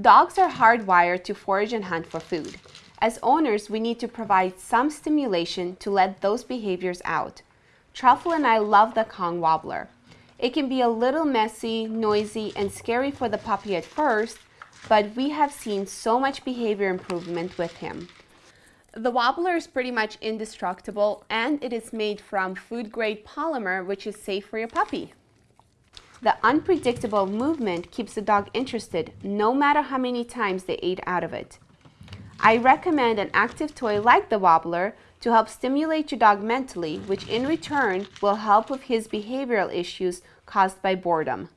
Dogs are hardwired to forage and hunt for food. As owners, we need to provide some stimulation to let those behaviors out. Truffle and I love the Kong Wobbler. It can be a little messy, noisy, and scary for the puppy at first, but we have seen so much behavior improvement with him. The wobbler is pretty much indestructible and it is made from food grade polymer which is safe for your puppy. The unpredictable movement keeps the dog interested no matter how many times they ate out of it. I recommend an active toy like the wobbler to help stimulate your dog mentally, which in return will help with his behavioral issues caused by boredom.